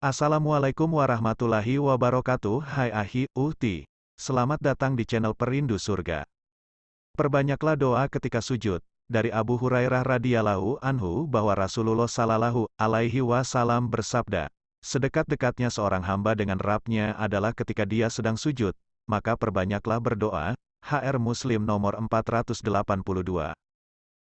Assalamualaikum warahmatullahi wabarakatuh Hai Ahi, Uhti. Selamat datang di channel Perindu Surga. Perbanyaklah doa ketika sujud. Dari Abu Hurairah radhiyallahu anhu bahwa Rasulullah sallallahu alaihi wasallam bersabda Sedekat-dekatnya seorang hamba dengan rapnya adalah ketika dia sedang sujud Maka perbanyaklah berdoa. HR Muslim nomor 482